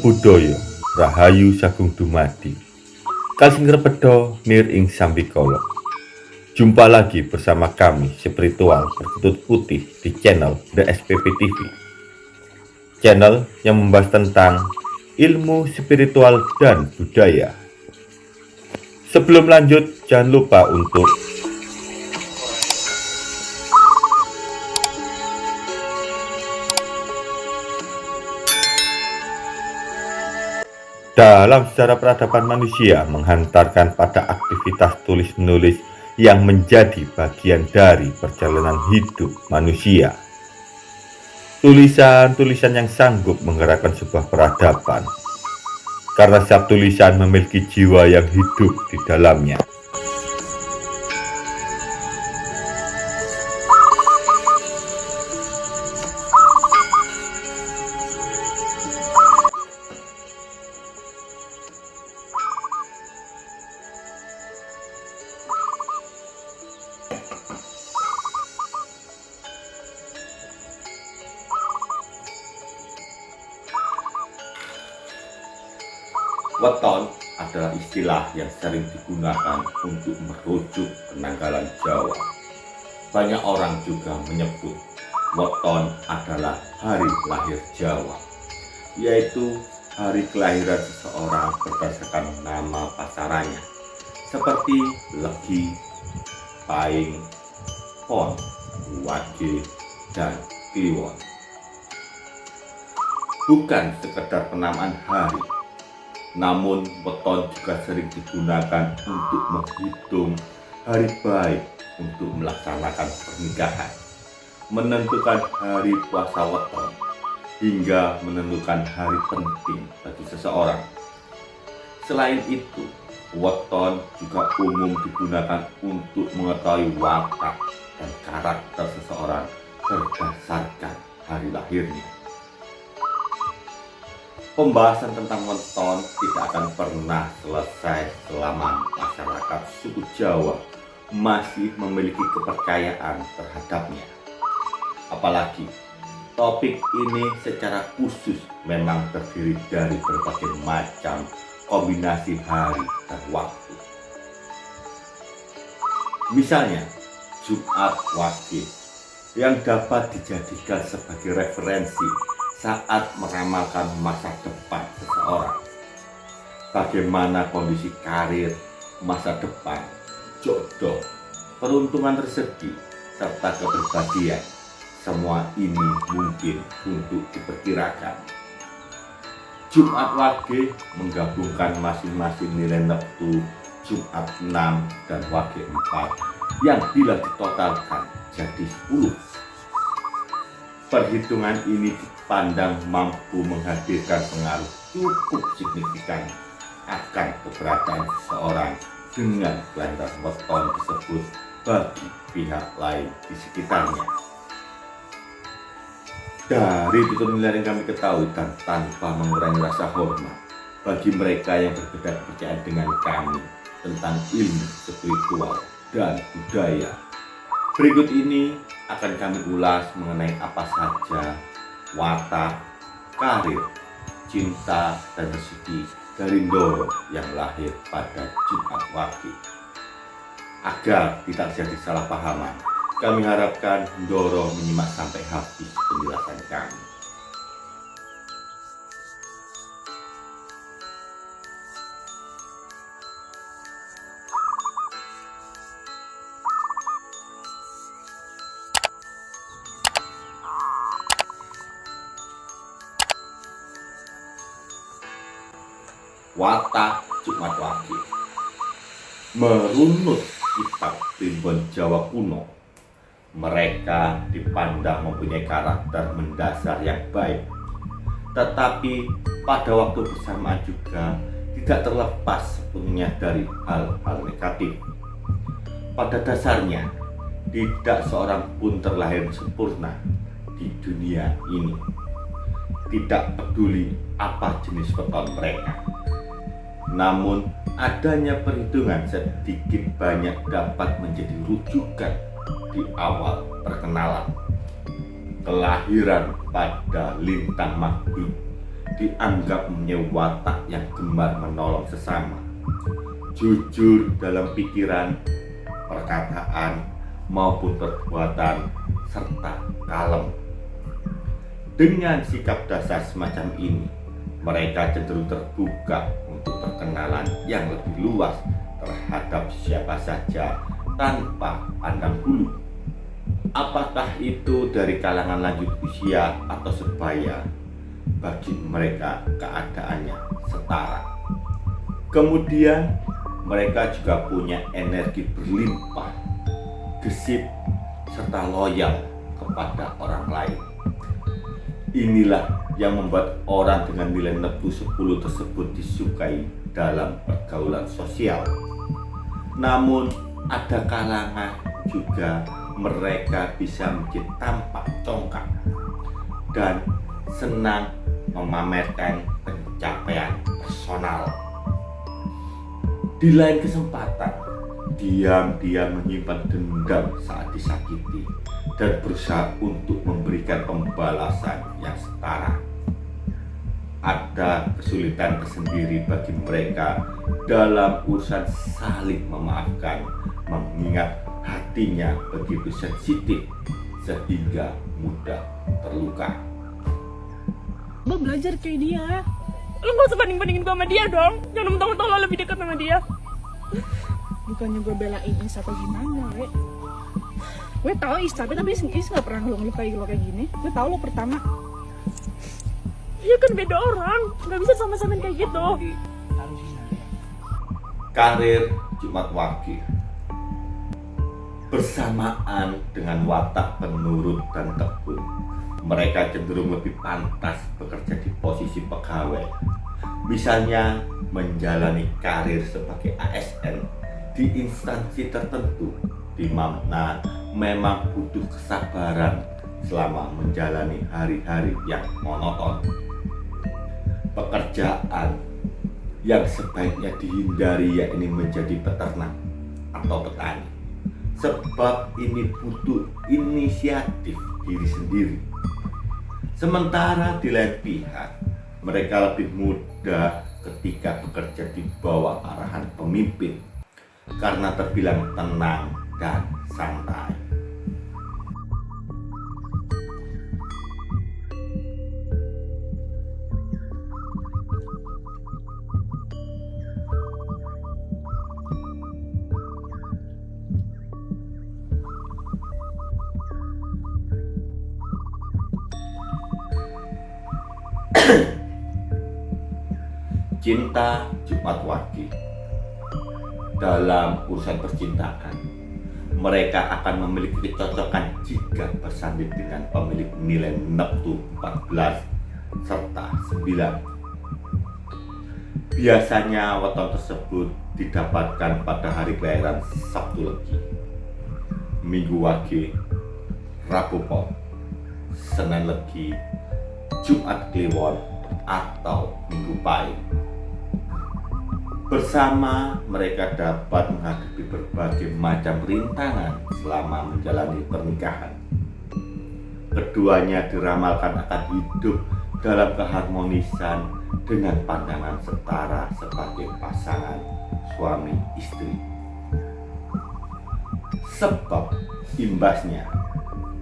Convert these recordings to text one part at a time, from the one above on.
Buddhaya Rahayu Sagung Dumadi. Kalsing Repedo Nir Ing Sambikolo Jumpa lagi bersama kami spiritual berkutut putih di channel The SPP TV Channel yang membahas tentang ilmu spiritual dan budaya. Sebelum lanjut jangan lupa untuk dalam sejarah peradaban manusia menghantarkan pada aktivitas tulis-menulis yang menjadi bagian dari perjalanan hidup manusia. Tulisan-tulisan yang sanggup menggerakkan sebuah peradaban, karena setiap tulisan memiliki jiwa yang hidup di dalamnya. Weton adalah istilah yang sering digunakan untuk merujuk penanggalan Jawa. Banyak orang juga menyebut weton adalah hari lahir Jawa, yaitu hari kelahiran seseorang berdasarkan nama pasarannya, seperti Legi, Paing, Pon, Wage, dan Kliwon. Bukan sekedar penamaan hari, namun weton juga sering digunakan untuk menghitung hari baik untuk melaksanakan pernikahan, menentukan hari puasa weton, hingga menentukan hari penting bagi seseorang. Selain itu, weton juga umum digunakan untuk mengetahui watak dan karakter seseorang berdasarkan hari lahirnya. Pembahasan tentang weton tidak akan pernah selesai selama masyarakat suku Jawa masih memiliki kepercayaan terhadapnya. Apalagi topik ini secara khusus memang terdiri dari berbagai macam kombinasi hari dan waktu. Misalnya, Jumat Wage yang dapat dijadikan sebagai referensi saat meramalkan masa depan seseorang. Bagaimana kondisi karir, masa depan, jodoh, peruntungan rezeki, serta kepribadian. Semua ini mungkin untuk diperkirakan. Jumat Wage menggabungkan masing-masing nilai neptu Jumat 6 dan Wage 4 yang bila ditotalkan jadi 10. Perhitungan ini pandang mampu menghadirkan pengaruh cukup signifikan akan keberadaan seseorang dengan kelahiran weton tersebut bagi pihak lain di sekitarnya. Dari tutur yang kami ketahui dan tanpa mengurangi rasa hormat bagi mereka yang berbeda kepercayaan dengan kami tentang ilmu spiritual dan budaya. Berikut ini akan kami ulas mengenai apa saja watak, karir, cinta, dan rezeki dari Ndoro yang lahir pada Jumat Wage. Agar tidak jadi salah pahaman, kami harapkan Ndoro menyimak sampai habis penjelasan kami. Watak Jumat Wage. Merunut kitab Primbon Jawa kuno, mereka dipandang mempunyai karakter mendasar yang baik. Tetapi pada waktu bersamaan juga tidak terlepas sepenuhnya dari hal-hal negatif. Pada dasarnya, tidak seorang pun terlahir sempurna di dunia ini. Tidak peduli apa jenis weton mereka namun, adanya perhitungan sedikit banyak dapat menjadi rujukan di awal perkenalan. Kelahiran pada lintang maghrib dianggap punya watak yang gemar menolong sesama. Jujur dalam pikiran, perkataan, maupun perbuatan, serta kalem. Dengan sikap dasar semacam ini, mereka cenderung terbuka untuk perkenalan yang lebih luas terhadap siapa saja tanpa pandang bulu. Apakah itu dari kalangan lanjut usia atau sebaya, bagi mereka keadaannya setara. Kemudian mereka juga punya energi berlimpah, gesip, serta loyal kepada orang lain. Inilah yang membuat orang dengan nilai neptu 10 tersebut disukai dalam pergaulan sosial. Namun ada kalangan juga mereka bisa menjadi tampak congkak dan senang memamerkan pencapaian personal. Di lain kesempatan, diam-diam menyimpan dendam saat disakiti dan berusaha untuk memberikan pembalasan yang setara. Ada kesulitan tersendiri bagi mereka dalam urusan saling memaafkan, mengingat hatinya begitu sensitif sehingga mudah terluka. Gue belajar kayak dia. Lo gak usah banding-bandingin sama dia dong. Jangan mentang-mentang lo lebih dekat sama dia. Bukannya gue belain Is atau gimana, we. Gue tau Is, tapi tapi Is gak pernah lo ngelukai lo kayak gini. Gue tau lo pertama. Iya kan beda orang, gak bisa sama-samain kayak gitu. Karir Jumat Wage bersamaan dengan watak penurut dan tekun mereka cenderung lebih pantas bekerja di posisi pegawai misalnya menjalani karir sebagai ASN di instansi tertentu. Di mana memang butuh kesabaran selama menjalani hari-hari yang monoton. Pekerjaan yang sebaiknya dihindari yakni menjadi peternak atau petani. Sebab ini butuh inisiatif diri sendiri. Sementara di lain pihak mereka lebih mudah ketika bekerja di bawah arahan pemimpin karena terbilang tenang dan santai. Cinta Jumat Wage Dalam urusan percintaan Mereka akan memiliki kecocokan jika bersanding dengan pemilik nilai neptu 14 serta 9 Biasanya weton tersebut didapatkan pada hari kelahiran Sabtu Legi Minggu Wage Rabu Pon Senin Legi Jumat Kliwon atau Minggu Pahit Bersama mereka dapat menghadapi berbagai macam rintangan selama menjalani pernikahan. Keduanya diramalkan akan hidup dalam keharmonisan dengan pandangan setara sebagai pasangan suami istri. Sebab imbasnya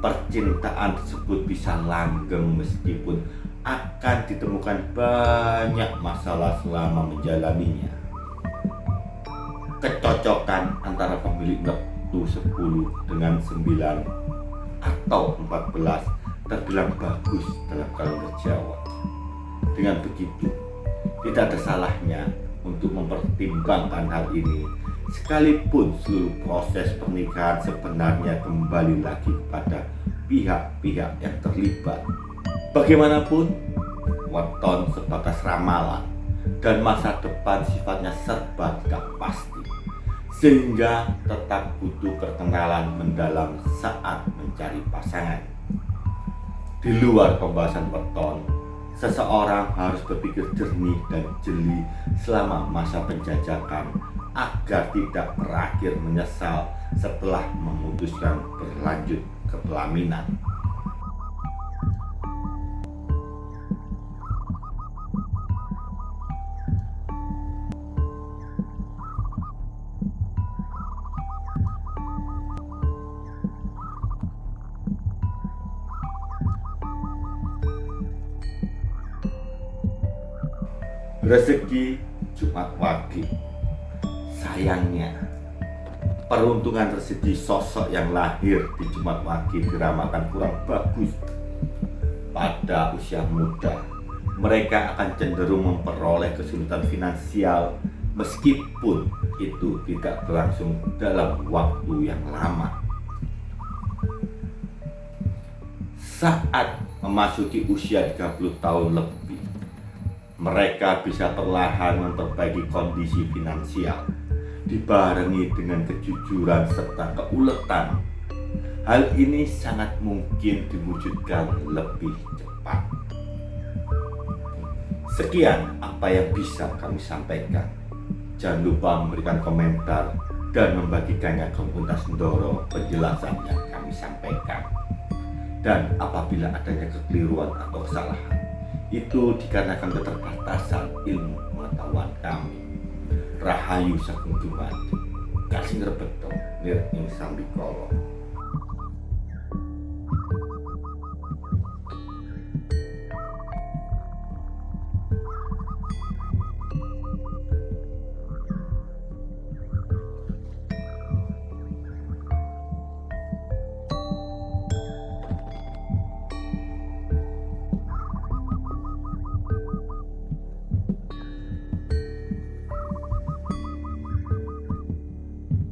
percintaan tersebut bisa langgeng meskipun akan ditemukan banyak masalah selama menjalaninya kecocokan antara pemilik neptu 10 dengan 9 atau 14 terbilang bagus dalam kalender Jawa. Dengan begitu, tidak ada salahnya untuk mempertimbangkan hal ini sekalipun seluruh proses pernikahan sebenarnya kembali lagi pada pihak-pihak yang terlibat. Bagaimanapun, weton sebatas ramalan dan masa depan sifatnya serba tidak pasti sehingga tetap butuh perkenalan mendalam saat mencari pasangan. Di luar pembahasan weton, seseorang harus berpikir jernih dan jeli selama masa penjajakan agar tidak berakhir menyesal setelah memutuskan berlanjut ke pelaminan. Rezeki Jumat Wage. Sayangnya, peruntungan rezeki sosok yang lahir di Jumat Wage diramakan kurang bagus. Pada usia muda, mereka akan cenderung memperoleh kesulitan finansial meskipun itu tidak berlangsung dalam waktu yang lama. Saat memasuki usia 30 tahun lebih, mereka bisa perlahan memperbaiki kondisi finansial dibarengi dengan kejujuran serta keuletan. Hal ini sangat mungkin diwujudkan lebih cepat. Sekian apa yang bisa kami sampaikan. Jangan lupa memberikan komentar dan membagikannya ke komunitas Ndoro penjelasan yang kami sampaikan. Dan apabila adanya kekeliruan atau kesalahan, itu dikarenakan keterbatasan ilmu pengetahuan kami. Rahayu Sagung Dumadi, Kasih Rebeto, Nir Ing Sambikolo.